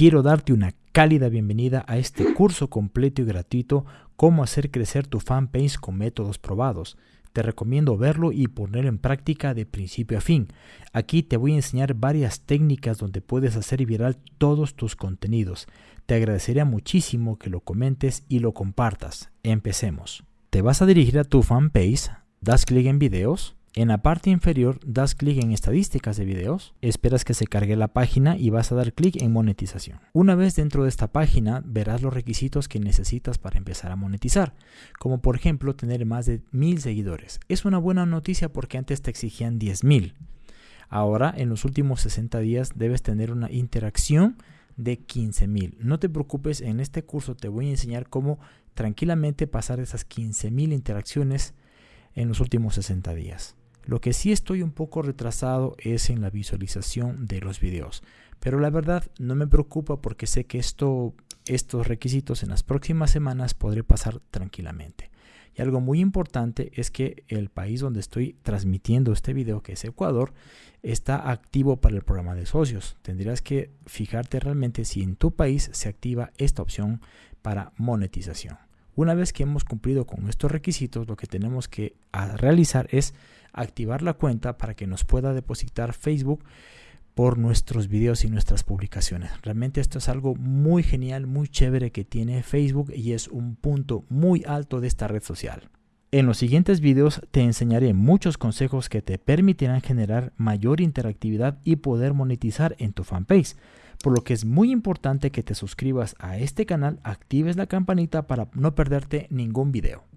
quiero darte una cálida bienvenida a este curso completo y gratuito Cómo hacer crecer tu fanpage con métodos probados. Te recomiendo verlo y ponerlo en práctica de principio a fin. Aquí te voy a enseñar varias técnicas donde puedes hacer viral todos tus contenidos. Te agradecería muchísimo que lo comentes y lo compartas. Empecemos. Te vas a dirigir a tu fanpage, das clic en videos, en la parte inferior das clic en estadísticas de videos, esperas que se cargue la página y vas a dar clic en monetización. Una vez dentro de esta página verás los requisitos que necesitas para empezar a monetizar, como por ejemplo tener más de mil seguidores. Es una buena noticia porque antes te exigían 10.000. Ahora en los últimos 60 días debes tener una interacción de 15.000. No te preocupes, en este curso te voy a enseñar cómo tranquilamente pasar esas 15.000 interacciones en los últimos 60 días. Lo que sí estoy un poco retrasado es en la visualización de los videos. Pero la verdad no me preocupa porque sé que esto, estos requisitos en las próximas semanas podré pasar tranquilamente. Y algo muy importante es que el país donde estoy transmitiendo este video, que es Ecuador, está activo para el programa de socios. Tendrías que fijarte realmente si en tu país se activa esta opción para monetización. Una vez que hemos cumplido con estos requisitos, lo que tenemos que realizar es activar la cuenta para que nos pueda depositar Facebook por nuestros videos y nuestras publicaciones. Realmente esto es algo muy genial, muy chévere que tiene Facebook y es un punto muy alto de esta red social. En los siguientes videos te enseñaré muchos consejos que te permitirán generar mayor interactividad y poder monetizar en tu fanpage por lo que es muy importante que te suscribas a este canal, actives la campanita para no perderte ningún video.